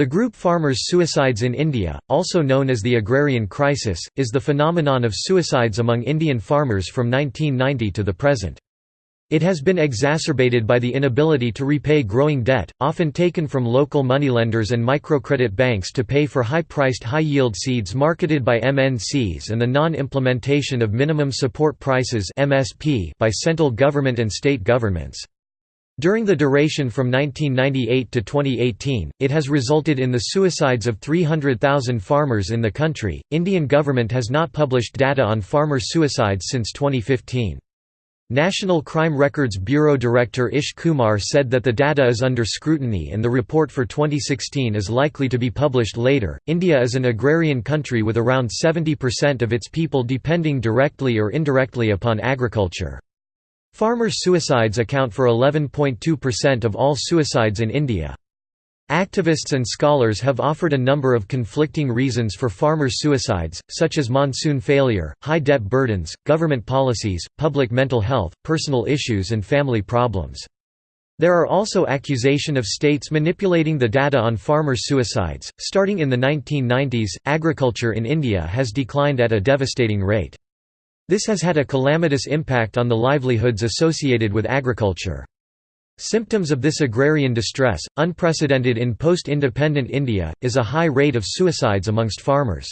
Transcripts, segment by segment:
The group farmers' suicides in India, also known as the agrarian crisis, is the phenomenon of suicides among Indian farmers from 1990 to the present. It has been exacerbated by the inability to repay growing debt, often taken from local moneylenders and microcredit banks to pay for high-priced high-yield seeds marketed by MNCs and the non-implementation of minimum support prices by central government and state governments. During the duration from 1998 to 2018, it has resulted in the suicides of 300,000 farmers in the country. Indian government has not published data on farmer suicides since 2015. National Crime Records Bureau Director Ish Kumar said that the data is under scrutiny and the report for 2016 is likely to be published later. India is an agrarian country with around 70% of its people depending directly or indirectly upon agriculture. Farmer suicides account for 11.2% of all suicides in India. Activists and scholars have offered a number of conflicting reasons for farmers' suicides, such as monsoon failure, high debt burdens, government policies, public mental health, personal issues and family problems. There are also accusation of states manipulating the data on farmer suicides. Starting in the 1990s, agriculture in India has declined at a devastating rate. This has had a calamitous impact on the livelihoods associated with agriculture. Symptoms of this agrarian distress, unprecedented in post-independent India, is a high rate of suicides amongst farmers.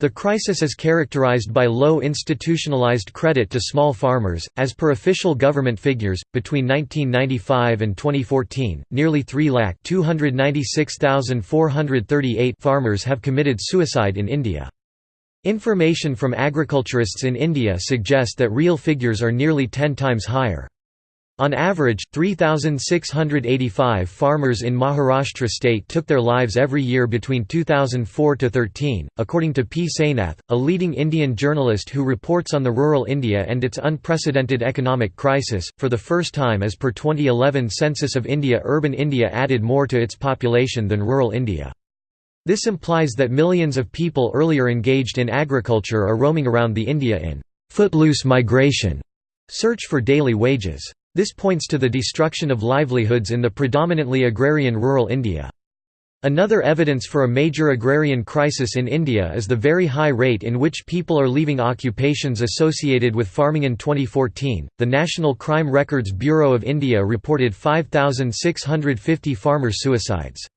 The crisis is characterized by low institutionalized credit to small farmers. As per official government figures, between 1995 and 2014, nearly 3,296,438 farmers have committed suicide in India. Information from agriculturists in India suggest that real figures are nearly 10 times higher. On average, 3,685 farmers in Maharashtra state took their lives every year between 2004 to 13, according to P. Sainath, a leading Indian journalist who reports on the rural India and its unprecedented economic crisis. For the first time as per 2011 Census of India, urban India added more to its population than rural India. This implies that millions of people earlier engaged in agriculture are roaming around the India in footloose migration search for daily wages. This points to the destruction of livelihoods in the predominantly agrarian rural India. Another evidence for a major agrarian crisis in India is the very high rate in which people are leaving occupations associated with farming in 2014. The National Crime Records Bureau of India reported 5650 farmer suicides.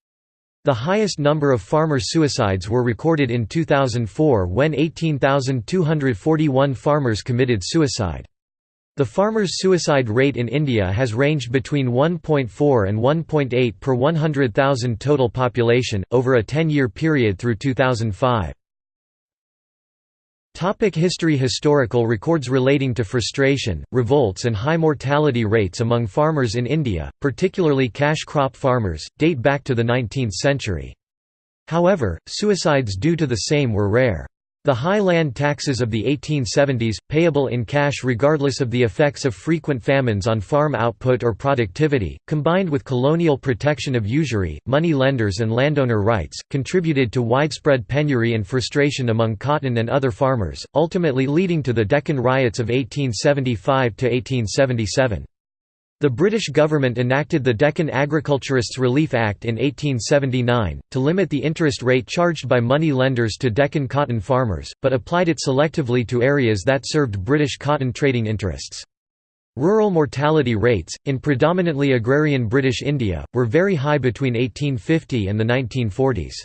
The highest number of farmer suicides were recorded in 2004 when 18,241 farmers committed suicide. The farmers' suicide rate in India has ranged between 1.4 and 1.8 per 100,000 total population, over a 10-year period through 2005. Topic history Historical records relating to frustration, revolts and high mortality rates among farmers in India, particularly cash crop farmers, date back to the 19th century. However, suicides due to the same were rare. The high land taxes of the 1870s, payable in cash regardless of the effects of frequent famines on farm output or productivity, combined with colonial protection of usury, money lenders and landowner rights, contributed to widespread penury and frustration among cotton and other farmers, ultimately leading to the Deccan riots of 1875–1877. The British government enacted the Deccan Agriculturists Relief Act in 1879, to limit the interest rate charged by money lenders to Deccan cotton farmers, but applied it selectively to areas that served British cotton trading interests. Rural mortality rates, in predominantly agrarian British India, were very high between 1850 and the 1940s.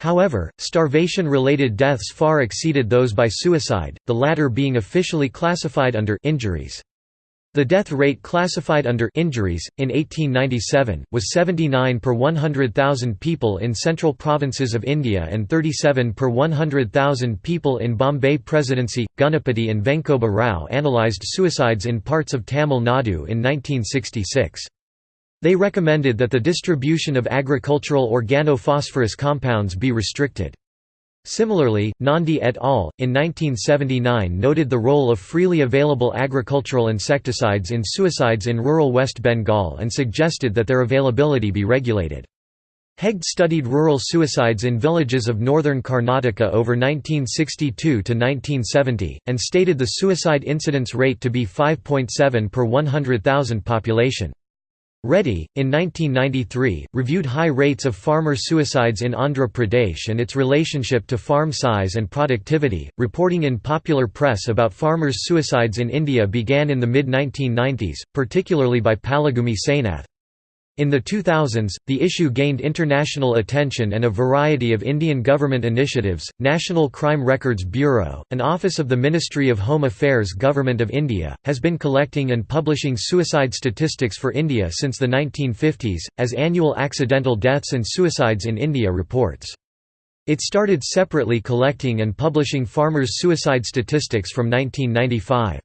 However, starvation-related deaths far exceeded those by suicide, the latter being officially classified under injuries. The death rate classified under injuries, in 1897, was 79 per 100,000 people in central provinces of India and 37 per 100,000 people in Bombay Presidency. Ganapathy and Venkoba Rao analysed suicides in parts of Tamil Nadu in 1966. They recommended that the distribution of agricultural organophosphorus compounds be restricted. Similarly, Nandi et al. in 1979 noted the role of freely available agricultural insecticides in suicides in rural West Bengal and suggested that their availability be regulated. Hegde studied rural suicides in villages of northern Karnataka over 1962 to 1970, and stated the suicide incidence rate to be 5.7 per 100,000 population. Reddy, in 1993, reviewed high rates of farmer suicides in Andhra Pradesh and its relationship to farm size and productivity. Reporting in popular press about farmers' suicides in India began in the mid 1990s, particularly by Palagummi Sainath. In the 2000s, the issue gained international attention and a variety of Indian government initiatives. National Crime Records Bureau, an office of the Ministry of Home Affairs Government of India, has been collecting and publishing suicide statistics for India since the 1950s, as Annual Accidental Deaths and Suicides in India reports. It started separately collecting and publishing farmers' suicide statistics from 1995.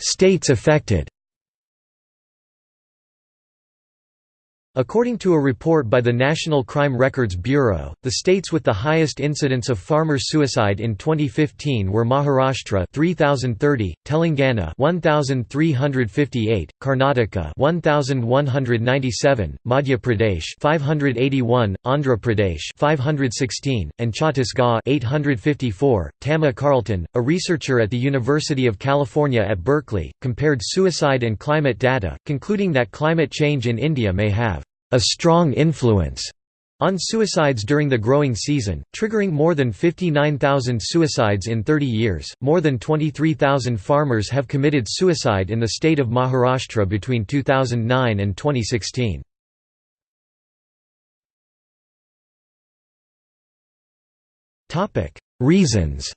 States affected According to a report by the National Crime Records Bureau, the states with the highest incidence of farmer suicide in 2015 were Maharashtra 3030, Telangana 1358, Karnataka 1197, Madhya Pradesh 581, Andhra Pradesh 516, and Chhattisgarh 854. Tamma Carleton, a researcher at the University of California at Berkeley, compared suicide and climate data, concluding that climate change in India may have a strong influence on suicides during the growing season, triggering more than 59,000 suicides in 30 years. More than 23,000 farmers have committed suicide in the state of Maharashtra between 2009 and 2016. Topic: Reasons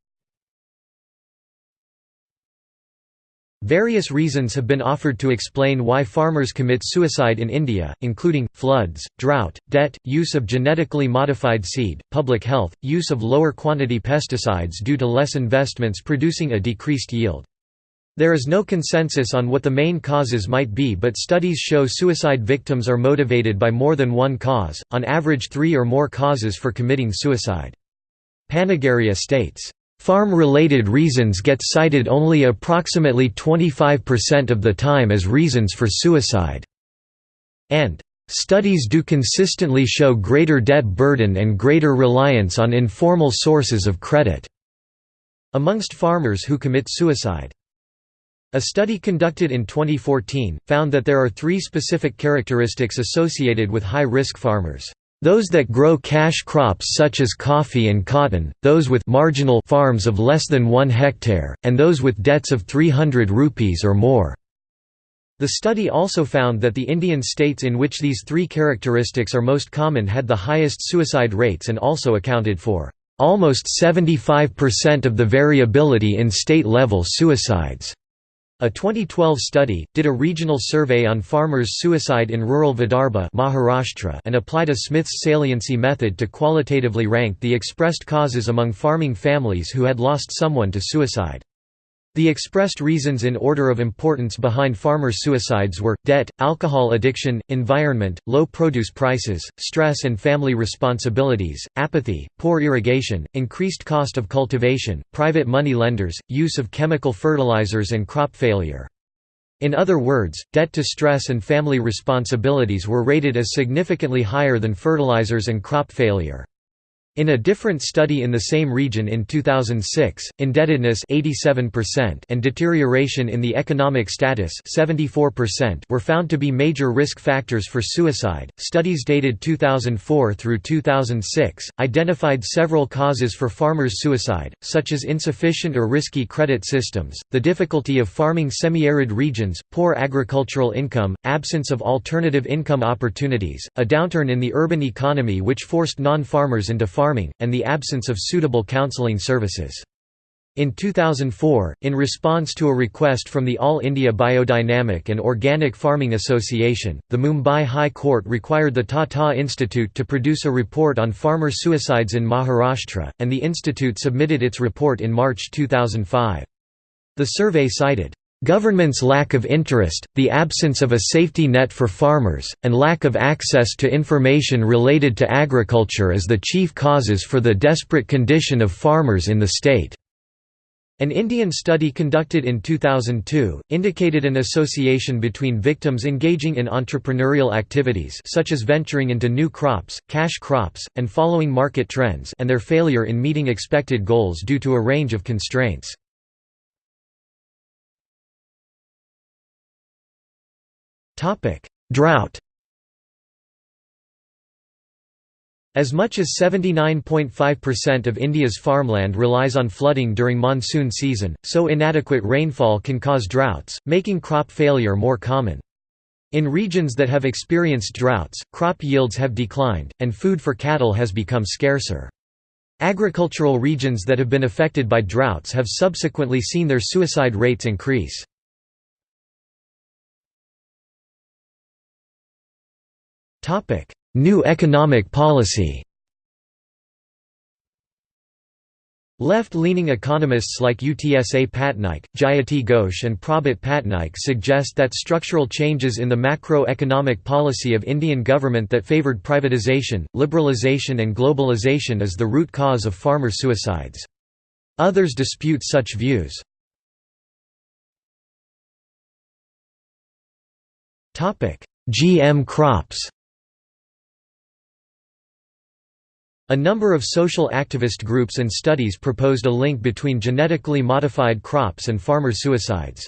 Various reasons have been offered to explain why farmers commit suicide in India, including, floods, drought, debt, use of genetically modified seed, public health, use of lower quantity pesticides due to less investments producing a decreased yield. There is no consensus on what the main causes might be but studies show suicide victims are motivated by more than one cause, on average three or more causes for committing suicide. Panagariya states, Farm-related reasons get cited only approximately 25% of the time as reasons for suicide. And Studies do consistently show greater debt burden and greater reliance on informal sources of credit amongst farmers who commit suicide. A study conducted in 2014, found that there are three specific characteristics associated with high-risk farmers. Those that grow cash crops such as coffee and cotton, those with marginal farms of less than 1 hectare, and those with debts of 300 rupees or more. The study also found that the Indian states in which these three characteristics are most common had the highest suicide rates and also accounted for almost 75% of the variability in state-level suicides. A 2012 study, did a regional survey on farmers' suicide in rural Vidarbha Maharashtra and applied a Smith's saliency method to qualitatively rank the expressed causes among farming families who had lost someone to suicide. The expressed reasons in order of importance behind farmer suicides were, debt, alcohol addiction, environment, low produce prices, stress and family responsibilities, apathy, poor irrigation, increased cost of cultivation, private money lenders, use of chemical fertilizers and crop failure. In other words, debt to stress and family responsibilities were rated as significantly higher than fertilizers and crop failure. In a different study in the same region in 2006, indebtedness 87% and deterioration in the economic status 74% were found to be major risk factors for suicide. Studies dated 2004 through 2006 identified several causes for farmers' suicide, such as insufficient or risky credit systems, the difficulty of farming semi-arid regions, poor agricultural income, absence of alternative income opportunities, a downturn in the urban economy which forced non-farmers into and the absence of suitable counseling services. In 2004, in response to a request from the All India Biodynamic and Organic Farming Association, the Mumbai High Court required the Tata Institute to produce a report on farmer suicides in Maharashtra, and the institute submitted its report in March 2005. The survey cited, Government's lack of interest, the absence of a safety net for farmers, and lack of access to information related to agriculture is the chief causes for the desperate condition of farmers in the state. An Indian study conducted in 2002, indicated an association between victims engaging in entrepreneurial activities such as venturing into new crops, cash crops, and following market trends and their failure in meeting expected goals due to a range of constraints. Drought As much as 79.5% of India's farmland relies on flooding during monsoon season, so inadequate rainfall can cause droughts, making crop failure more common. In regions that have experienced droughts, crop yields have declined, and food for cattle has become scarcer. Agricultural regions that have been affected by droughts have subsequently seen their suicide rates increase. New economic policy Left-leaning economists like Utsa Patnaik, Jayati Ghosh and Prabhat Patnaik suggest that structural changes in the macroeconomic policy of Indian government that favoured privatisation, liberalisation and globalisation is the root cause of farmer suicides. Others dispute such views. GM crops A number of social activist groups and studies proposed a link between genetically modified crops and farmer suicides.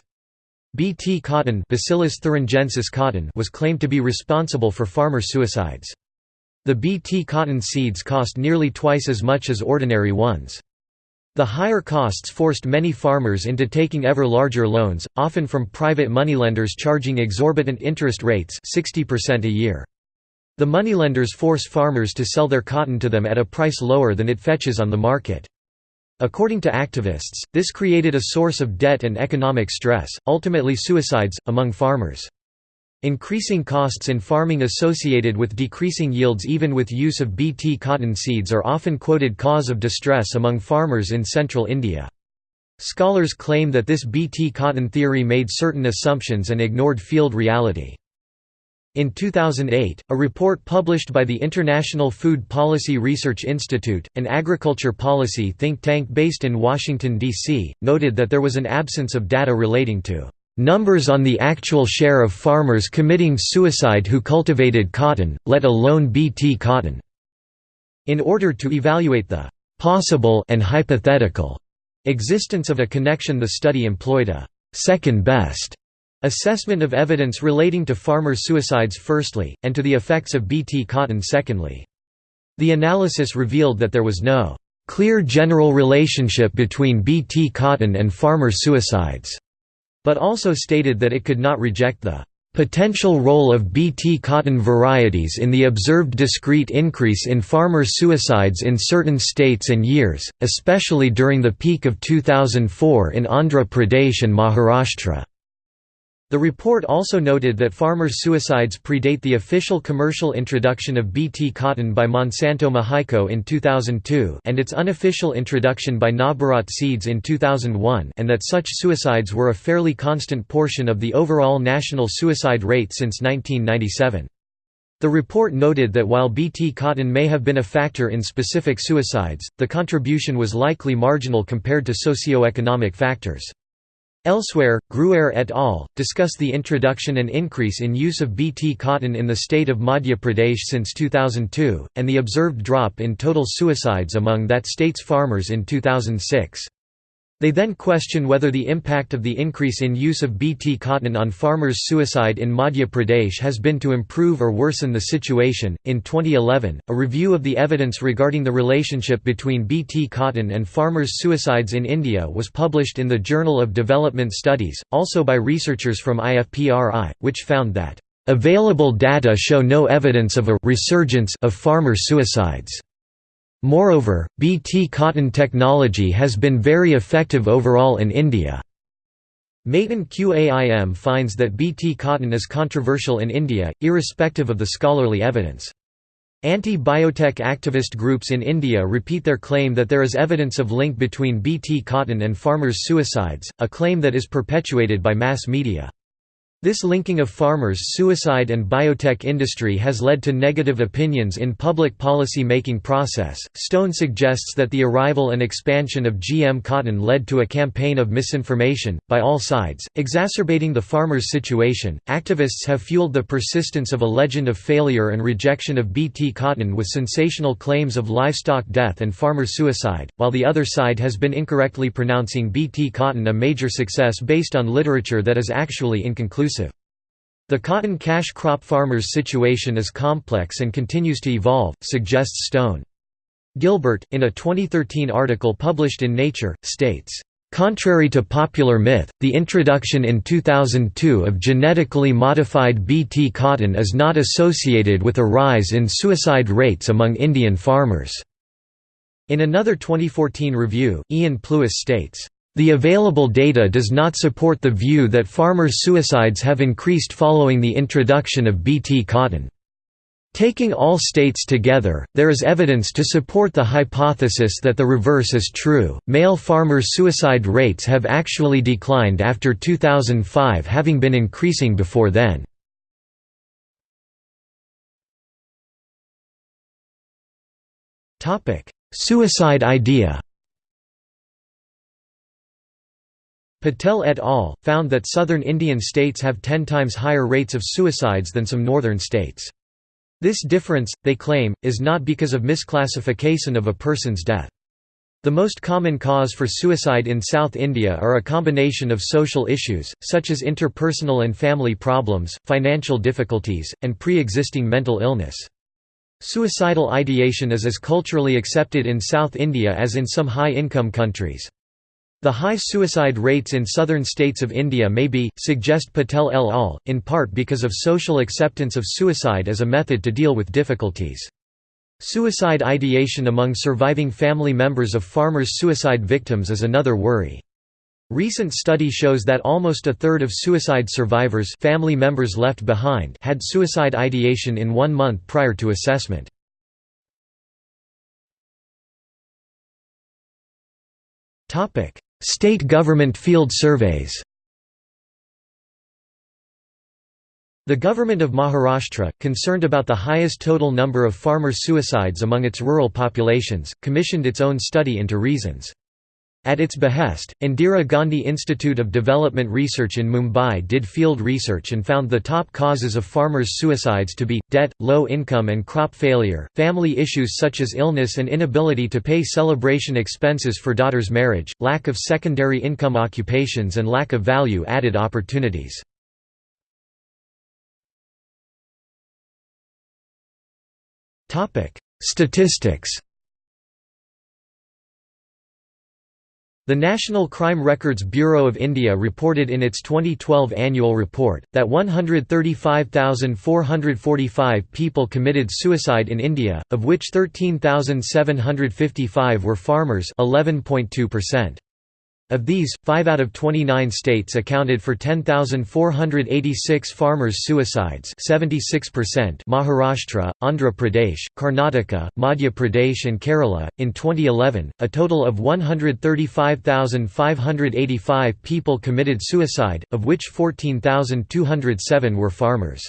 Bt cotton, Bacillus thuringiensis cotton was claimed to be responsible for farmer suicides. The Bt cotton seeds cost nearly twice as much as ordinary ones. The higher costs forced many farmers into taking ever larger loans, often from private moneylenders charging exorbitant interest rates 60% a year. The moneylenders force farmers to sell their cotton to them at a price lower than it fetches on the market. According to activists, this created a source of debt and economic stress, ultimately suicides, among farmers. Increasing costs in farming associated with decreasing yields even with use of Bt cotton seeds are often quoted cause of distress among farmers in central India. Scholars claim that this Bt cotton theory made certain assumptions and ignored field reality. In 2008, a report published by the International Food Policy Research Institute, an agriculture policy think tank based in Washington, D.C., noted that there was an absence of data relating to numbers on the actual share of farmers committing suicide who cultivated cotton, let alone Bt cotton. In order to evaluate the possible and hypothetical existence of a connection the study employed a second best Assessment of evidence relating to farmer suicides firstly, and to the effects of Bt cotton secondly. The analysis revealed that there was no clear general relationship between Bt cotton and farmer suicides, but also stated that it could not reject the potential role of Bt cotton varieties in the observed discrete increase in farmer suicides in certain states and years, especially during the peak of 2004 in Andhra Pradesh and Maharashtra. The report also noted that farmers' suicides predate the official commercial introduction of Bt cotton by Monsanto Mahyco in 2002 and its unofficial introduction by Navbharat Seeds in 2001 and that such suicides were a fairly constant portion of the overall national suicide rate since 1997. The report noted that while Bt cotton may have been a factor in specific suicides, the contribution was likely marginal compared to socio-economic factors. Elsewhere, Gruère et al. discuss the introduction and increase in use of Bt cotton in the state of Madhya Pradesh since 2002, and the observed drop in total suicides among that state's farmers in 2006. They then question whether the impact of the increase in use of Bt cotton on farmers' suicide in Madhya Pradesh has been to improve or worsen the situation. In 2011, a review of the evidence regarding the relationship between Bt cotton and farmers' suicides in India was published in the Journal of Development Studies, also by researchers from IFPRI, which found that available data show no evidence of a resurgence of farmer suicides. Moreover, Bt cotton technology has been very effective overall in India. Matin Qaim finds that Bt cotton is controversial in India, irrespective of the scholarly evidence. Anti-biotech activist groups in India repeat their claim that there is evidence of link between Bt cotton and farmers' suicides, a claim that is perpetuated by mass media. This linking of farmers' suicide and biotech industry has led to negative opinions in public policy making process. Stone suggests that the arrival and expansion of GM cotton led to a campaign of misinformation by all sides, exacerbating the farmers' situation. Activists have fueled the persistence of a legend of failure and rejection of Bt cotton with sensational claims of livestock death and farmer suicide, while the other side has been incorrectly pronouncing Bt cotton a major success based on literature that is actually inconclusive. The cotton cash crop farmers' situation is complex and continues to evolve, suggests Stone. Gilbert, in a 2013 article published in Nature, states, Contrary to popular myth, the introduction in 2002 of genetically modified Bt cotton is not associated with a rise in suicide rates among Indian farmers. In another 2014 review, Ian Plewis states, the available data does not support the view that farmers' suicides have increased following the introduction of Bt cotton. Taking all states together, there is evidence to support the hypothesis that the reverse is true. Male farmers' suicide rates have actually declined after 2005, having been increasing before then. Topic: Suicide idea. Patel et al. found that southern Indian states have ten times higher rates of suicides than some northern states. This difference, they claim, is not because of misclassification of a person's death. The most common cause for suicide in South India are a combination of social issues, such as interpersonal and family problems, financial difficulties, and pre-existing mental illness. Suicidal ideation is as culturally accepted in South India as in some high-income countries. The high suicide rates in southern states of India may be, suggest Patel et al., in part because of social acceptance of suicide as a method to deal with difficulties. Suicide ideation among surviving family members of farmers' suicide victims is another worry. Recent study shows that almost a third of suicide survivors family members left behind had suicide ideation in one month prior to assessment. State government field surveys The government of Maharashtra, concerned about the highest total number of farmer suicides among its rural populations, commissioned its own study into reasons. At its behest, Indira Gandhi Institute of Development Research in Mumbai did field research and found the top causes of farmers' suicides to be, debt, low income and crop failure, family issues such as illness and inability to pay celebration expenses for daughter's marriage, lack of secondary income occupations and lack of value-added opportunities. Statistics The National Crime Records Bureau of India reported in its 2012 annual report, that 135,445 people committed suicide in India, of which 13,755 were farmers 11.2%. Of these, 5 out of 29 states accounted for 10,486 farmers' suicides 76% Maharashtra, Andhra Pradesh, Karnataka, Madhya Pradesh and Kerala. In 2011, a total of 135,585 people committed suicide, of which 14,207 were farmers.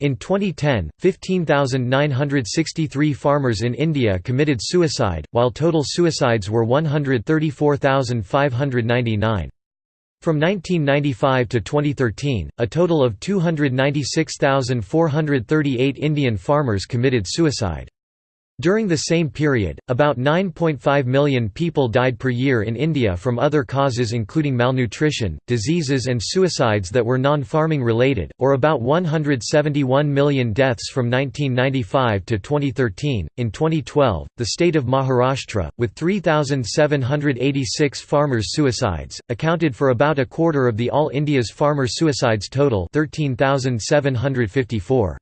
In 2010, 15,963 farmers in India committed suicide, while total suicides were 134,599. From 1995 to 2013, a total of 296,438 Indian farmers committed suicide. During the same period, about 9.5 million people died per year in India from other causes including malnutrition, diseases and suicides that were non-farming related, or about 171 million deaths from 1995 to 2013. In 2012, the state of Maharashtra, with 3,786 farmers' suicides, accounted for about a quarter of the all India's farmer suicides total 13,754.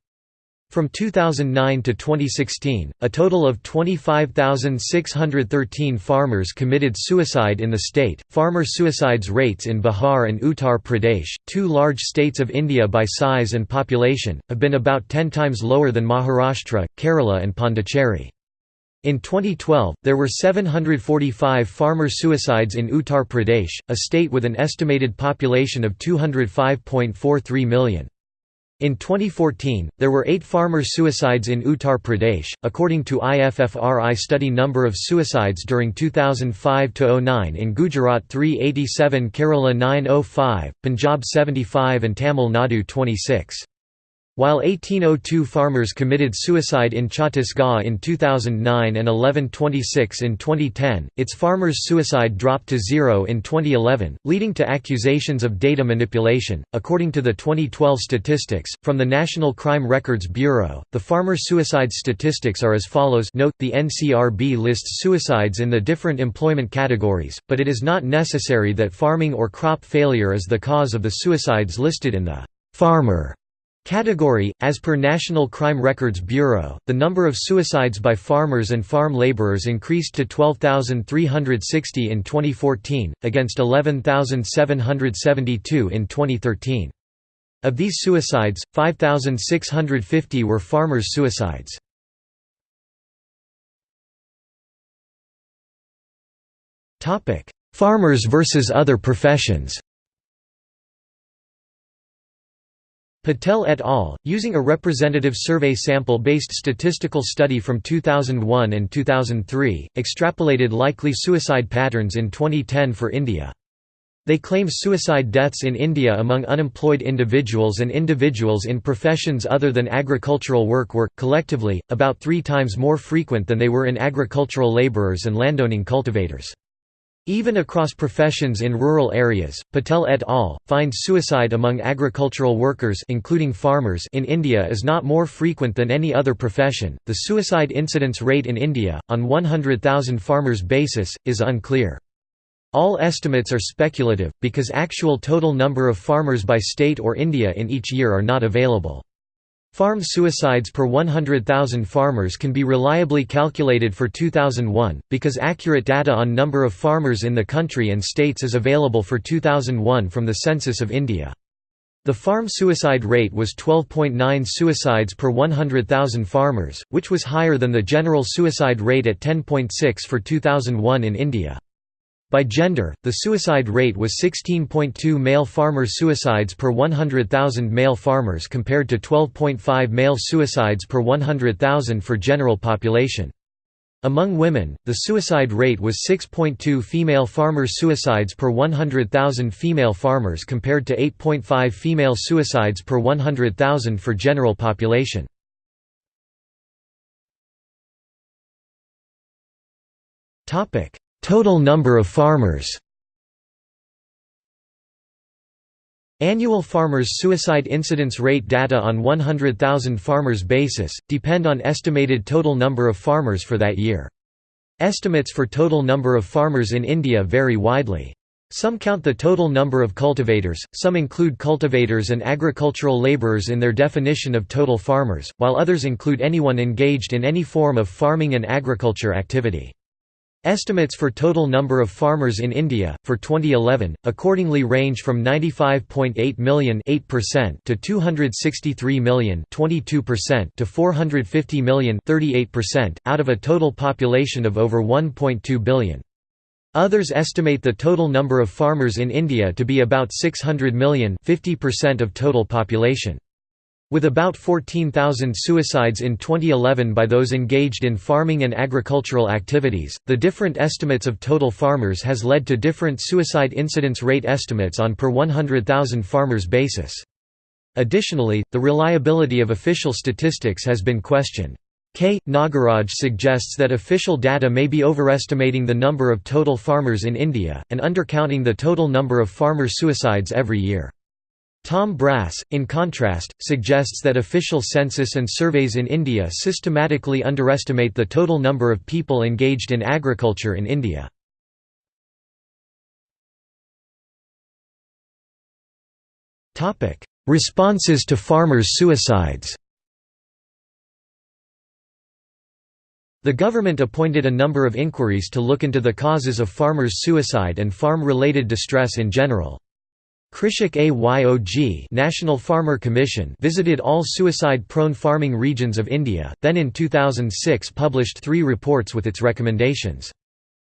From 2009 to 2016, a total of 25,613 farmers committed suicide in the state. Farmer suicides rates in Bihar and Uttar Pradesh, two large states of India by size and population, have been about 10 times lower than Maharashtra, Kerala, and Pondicherry. In 2012, there were 745 farmer suicides in Uttar Pradesh, a state with an estimated population of 205.43 million. In 2014, there were eight farmer suicides in Uttar Pradesh, according to IFPRI study number of suicides during 2005–09 in Gujarat 387 Kerala 905, Punjab 75 and Tamil Nadu 26. While 1802 farmers committed suicide in Chhattisgarh in 2009 and 1126 in 2010, its farmers' suicide dropped to zero in 2011, leading to accusations of data manipulation. According to the 2012 statistics from the National Crime Records Bureau, the farmer suicide statistics are as follows. Note: the NCRB lists suicides in the different employment categories, but it is not necessary that farming or crop failure is the cause of the suicides listed in the farmer Category As per National Crime Records Bureau, the number of suicides by farmers and farm laborers increased to 12,360 in 2014, against 11,772 in 2013. Of these suicides, 5,650 were farmers' suicides. Farmers versus other professions Patel et al., using a representative survey sample-based statistical study from 2001 and 2003, extrapolated likely suicide patterns in 2010 for India. They claim suicide deaths in India among unemployed individuals and individuals in professions other than agricultural work were, collectively, about three times more frequent than they were in agricultural labourers and landowning cultivators. Even across professions in rural areas, Patel et al. find suicide among agricultural workers including farmers in India is not more frequent than any other profession. The suicide incidence rate in India, on 100,000 farmers basis, is unclear. All estimates are speculative, because actual total number of farmers by state or India in each year are not available. Farm suicides per 100,000 farmers can be reliably calculated for 2001, because accurate data on number of farmers in the country and states is available for 2001 from the Census of India. The farm suicide rate was 12.9 suicides per 100,000 farmers, which was higher than the general suicide rate at 10.6 for 2001 in India. By gender, the suicide rate was 16.2 male farmer suicides per 100,000 male farmers compared to 12.5 male suicides per 100,000 for general population. Among women, the suicide rate was 6.2 female farmer suicides per 100,000 female farmers compared to 8.5 female suicides per 100,000 for general population. Topic: Total number of farmers Annual farmers' suicide incidence rate data on 100,000 farmers basis, depend on estimated total number of farmers for that year. Estimates for total number of farmers in India vary widely. Some count the total number of cultivators, some include cultivators and agricultural labourers in their definition of total farmers, while others include anyone engaged in any form of farming and agriculture activity. Estimates for total number of farmers in India, for 2011, accordingly range from 95.8 million to 263 million to 450 million out of a total population of over 1.2 billion. Others estimate the total number of farmers in India to be about 600 million 50% of total population. With about 14,000 suicides in 2011 by those engaged in farming and agricultural activities, the different estimates of total farmers has led to different suicide incidence rate estimates on per 100,000 farmers basis. Additionally, the reliability of official statistics has been questioned. K. Nagaraj suggests that official data may be overestimating the number of total farmers in India, and undercounting the total number of farmer suicides every year. Tom Brass, in contrast, suggests that official census and surveys in India systematically underestimate the total number of people engaged in agriculture in India. Responses to farmers' suicides The government appointed a number of inquiries to look into the causes of farmers' suicide and farm-related distress in general. Krishak Ayog National Farmer Commission visited all suicide-prone farming regions of India, then in 2006 published three reports with its recommendations.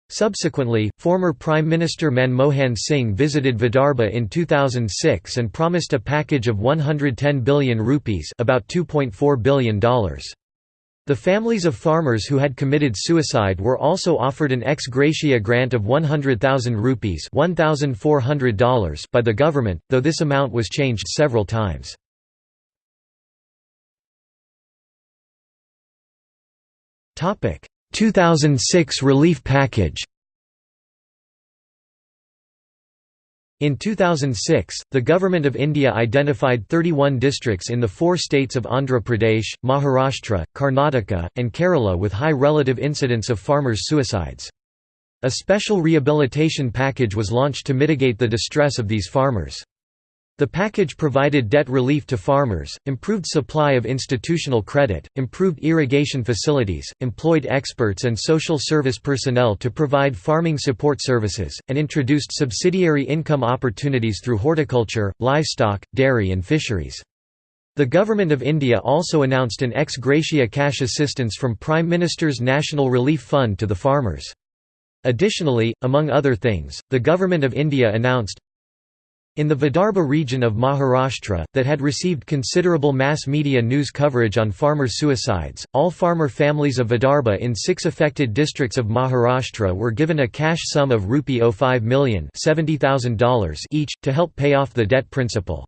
Subsequently, former Prime Minister Manmohan Singh visited Vidarbha in 2006 and promised a package of 110 billion rupees about $2.4 billion. The families of farmers who had committed suicide were also offered an ex gratia grant of 100,000 rupees $1,400 by the government, though this amount was changed several times. Topic: 2006 relief package In 2006, the Government of India identified 31 districts in the four states of Andhra Pradesh, Maharashtra, Karnataka, and Kerala with high relative incidence of farmers' suicides. A special rehabilitation package was launched to mitigate the distress of these farmers. The package provided debt relief to farmers, improved supply of institutional credit, improved irrigation facilities, employed experts and social service personnel to provide farming support services, and introduced subsidiary income opportunities through horticulture, livestock, dairy and fisheries. The Government of India also announced an ex gratia cash assistance from Prime Minister's National Relief Fund to the farmers. Additionally, among other things, the Government of India announced, in the Vidarbha region of Maharashtra, that had received considerable mass media news coverage on farmer suicides, all farmer families of Vidarbha in six affected districts of Maharashtra were given a cash sum of rupee 05 million each, to help pay off the debt principal.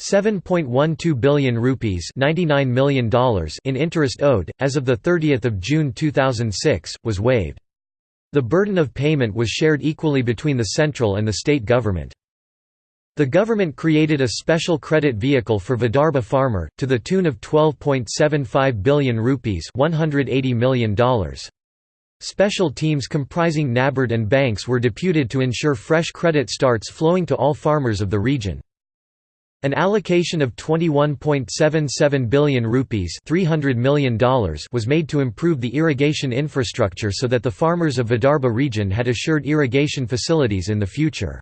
7.12 billion rupees $99 million in interest owed, as of 30 June 2006, was waived. The burden of payment was shared equally between the central and the state government. The government created a special credit vehicle for Vidarbha farmer, to the tune of 12.75 billion rupees $180 million. Special teams comprising NABARD and banks were deputed to ensure fresh credit starts flowing to all farmers of the region. An allocation of 21.77 billion rupees $300 million was made to improve the irrigation infrastructure so that the farmers of Vidarbha region had assured irrigation facilities in the future.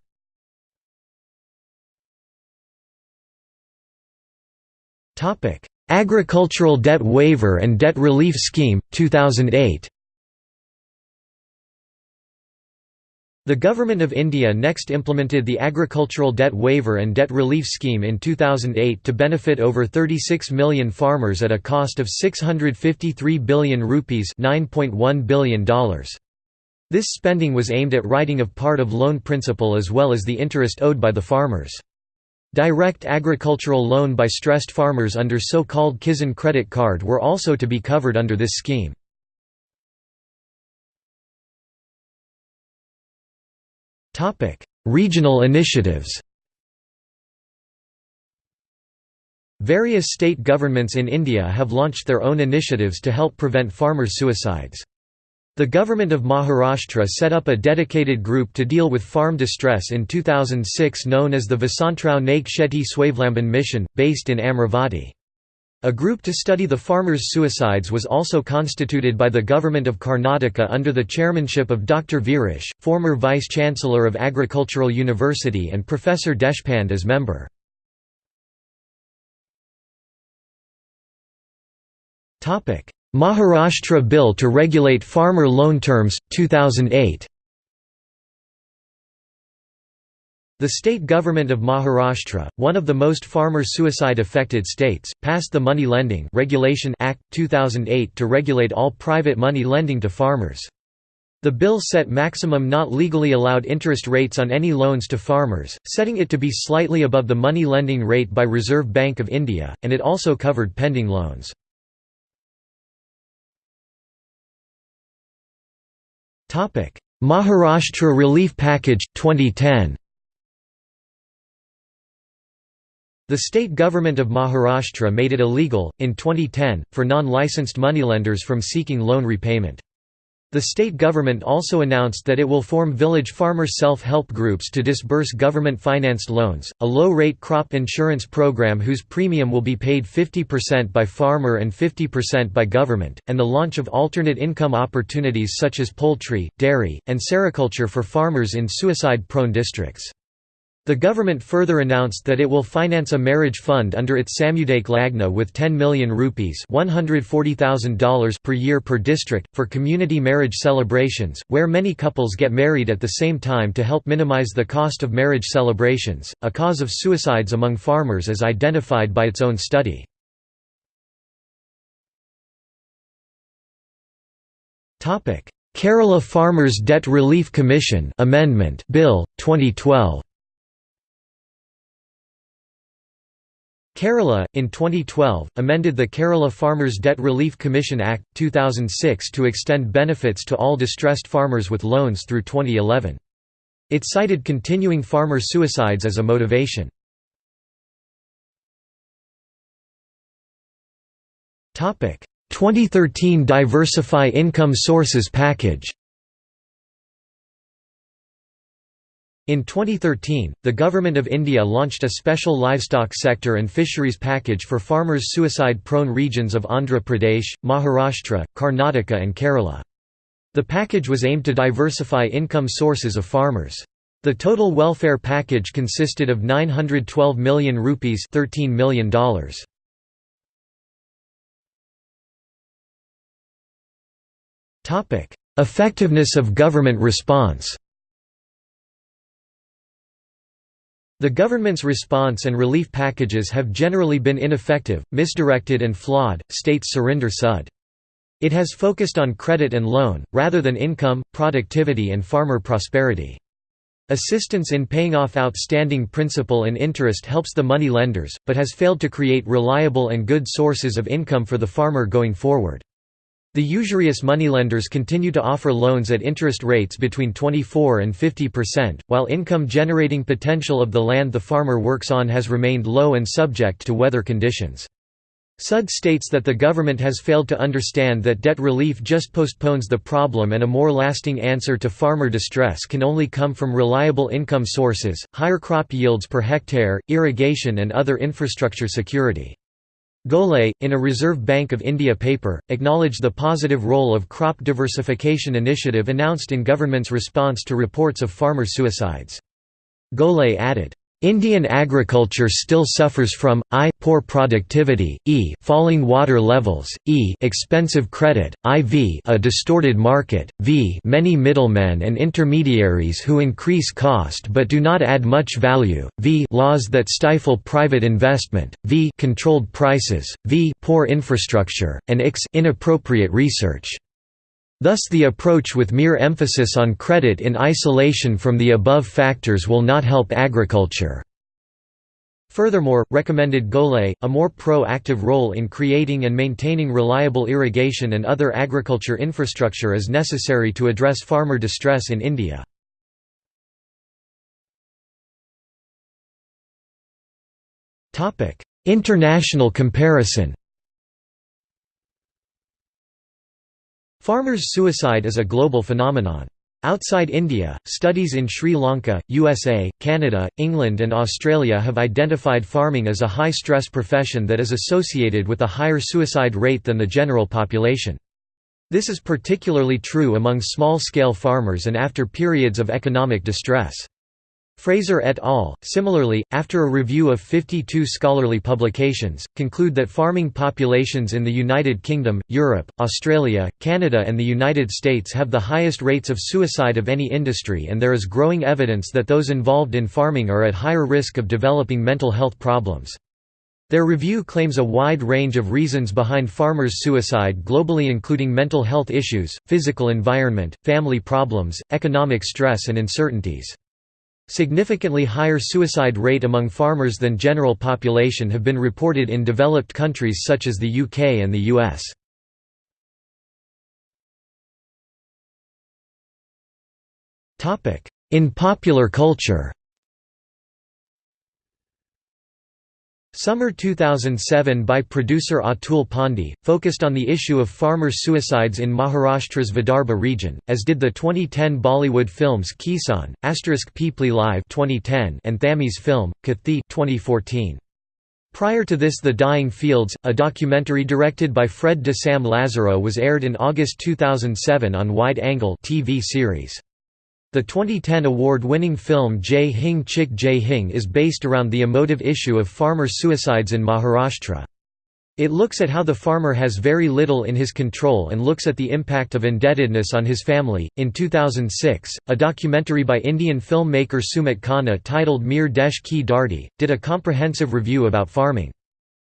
Agricultural Debt Waiver and Debt Relief Scheme, 2008 The Government of India next implemented the Agricultural Debt Waiver and Debt Relief Scheme in 2008 to benefit over 36 million farmers at a cost of 653 billion rupees $9.1 billion. This spending was aimed at writing of part of loan principal as well as the interest owed by the farmers. Direct agricultural loan by stressed farmers under so-called Kisan credit card were also to be covered under this scheme. Regional initiatives Various state governments in India have launched their own initiatives to help prevent farmers' suicides. The government of Maharashtra set up a dedicated group to deal with farm distress in 2006 known as the Vasantrao Naik Sheti Swavlamban Mission, based in Amravati. A group to study the farmers' suicides was also constituted by the government of Karnataka under the chairmanship of Dr. Veeresh, former vice-chancellor of Agricultural University and Professor Deshpande as member. Maharashtra Bill to Regulate Farmer Loan Terms, 2008 The state government of Maharashtra, one of the most farmer suicide-affected states, passed the Money Lending Regulation Act, 2008 to regulate all private money lending to farmers. The bill set maximum not legally allowed interest rates on any loans to farmers, setting it to be slightly above the money lending rate by Reserve Bank of India, and it also covered pending loans. Maharashtra Relief Package, 2010 The state government of Maharashtra made it illegal, in 2010, for non-licensed moneylenders from seeking loan repayment. The state government also announced that it will form village farmer self-help groups to disburse government-financed loans, a low-rate crop insurance program whose premium will be paid 50% by farmer and 50% by government, and the launch of alternate income opportunities such as poultry, dairy, and sericulture for farmers in suicide-prone districts. The government further announced that it will finance a marriage fund under its Samudayik Lagna with 10 million rupees $140,000 per year per district, for community marriage celebrations, where many couples get married at the same time to help minimize the cost of marriage celebrations, a cause of suicides among farmers as identified by its own study. Kerala Farmers Debt Relief Commission Amendment Bill 2012 Kerala, in 2012, amended the Kerala Farmers Debt Relief Commission Act, 2006 to extend benefits to all distressed farmers with loans through 2011. It cited continuing farmer suicides as a motivation. Topic: 2013 Diversify Income Sources Package In 2013, the Government of India launched a special livestock sector and fisheries package for farmers suicide-prone regions of Andhra Pradesh, Maharashtra, Karnataka and Kerala. The package was aimed to diversify income sources of farmers. The total welfare package consisted of 912 million rupees $13 million. Effectiveness of government response The government's response and relief packages have generally been ineffective, misdirected and flawed, states Surinder Sud. It has focused on credit and loan, rather than income, productivity and farmer prosperity. Assistance in paying off outstanding principal and interest helps the money lenders, but has failed to create reliable and good sources of income for the farmer going forward. The usurious moneylenders continue to offer loans at interest rates between 24 and 50%, while income-generating potential of the land the farmer works on has remained low and subject to weather conditions. Sud states that the government has failed to understand that debt relief just postpones the problem and a more lasting answer to farmer distress can only come from reliable income sources, higher crop yields per hectare, irrigation and other infrastructure security. Ghole, in a Reserve Bank of India paper, acknowledged the positive role of crop diversification initiative announced in government's response to reports of farmer suicides. Ghole added, Indian agriculture still suffers from I poor productivity, e falling water levels, e expensive credit, iv a distorted market, v many middlemen and intermediaries who increase cost but do not add much value, v laws that stifle private investment, v controlled prices, v poor infrastructure, and x inappropriate research. Thus the approach with mere emphasis on credit in isolation from the above factors will not help agriculture. Furthermore, recommended Ghole, a more pro-active role in creating and maintaining reliable irrigation and other agriculture infrastructure is necessary to address farmer distress in India. International comparison Farmers' suicide is a global phenomenon. Outside India, studies in Sri Lanka, USA, Canada, England and Australia have identified farming as a high-stress profession that is associated with a higher suicide rate than the general population. This is particularly true among small-scale farmers and after periods of economic distress. Fraser et al., similarly, after a review of 52 scholarly publications, conclude that farming populations in the United Kingdom, Europe, Australia, Canada and the United States have the highest rates of suicide of any industry and there is growing evidence that those involved in farming are at higher risk of developing mental health problems. Their review claims a wide range of reasons behind farmers' suicide globally including mental health issues, physical environment, family problems, economic stress and uncertainties. Significantly higher suicide rate among farmers than general population have been reported in developed countries such as the UK and the US. In popular culture Summer 2007 by producer Atul Pandey, focused on the issue of farmers' suicides in Maharashtra's Vidarbha region, as did the 2010 Bollywood films Kisan, Asterisk Peepli Live 2010 and Thammy's film, Kaththi 2014. Prior to this The Dying Fields, a documentary directed by Fred de Sam Lazaro was aired in August 2007 on Wide Angle TV series. The 2010 award-winning film Jai Hing Chik Jai Hing is based around the emotive issue of farmer suicides in Maharashtra. It looks at how the farmer has very little in his control and looks at the impact of indebtedness on his family. In 2006, a documentary by Indian filmmaker Sumit Khanna titled Mere Desh Ki Dharti did a comprehensive review about farming.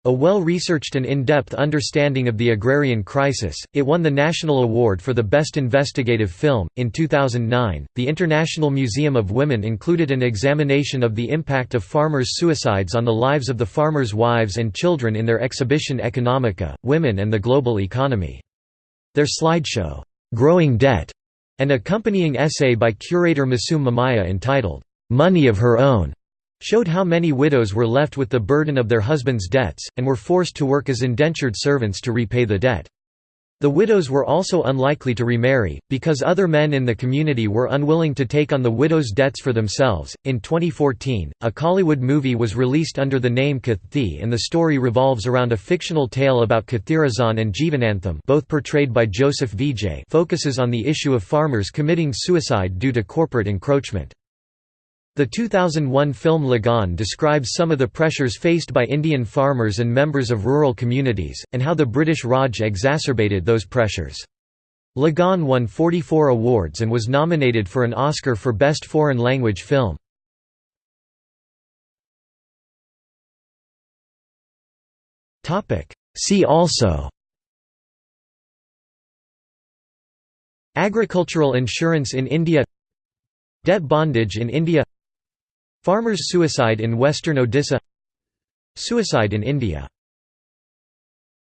A well-researched and in-depth understanding of the agrarian crisis, it won the National Award for the Best Investigative Film. In 2009, the International Museum of Women included an examination of the impact of farmers' suicides on the lives of the farmers' wives and children in their exhibition Economica, Women and the Global Economy. Their slideshow, Growing Debt, an accompanying essay by curator Masum Momaya entitled, Money of Her Own, showed how many widows were left with the burden of their husbands' debts, and were forced to work as indentured servants to repay the debt. The widows were also unlikely to remarry, because other men in the community were unwilling to take on the widows' debts for themselves. In 2014, a Kollywood movie was released under the name Kaththi, and the story revolves around a fictional tale about Kathiresan and Jeevanantham, both portrayed by Joseph Vijay, focuses on the issue of farmers committing suicide due to corporate encroachment. The 2001 film Lagaan describes some of the pressures faced by Indian farmers and members of rural communities, and how the British Raj exacerbated those pressures. Lagaan won 44 awards and was nominated for an Oscar for Best Foreign Language Film. See also Agricultural insurance in India Debt bondage in India Farmers' suicide in western Odisha. Suicide in India